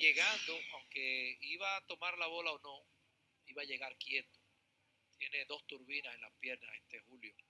llegando, aunque iba a tomar la bola o no, iba a llegar quieto. Tiene dos turbinas en las piernas este Julio.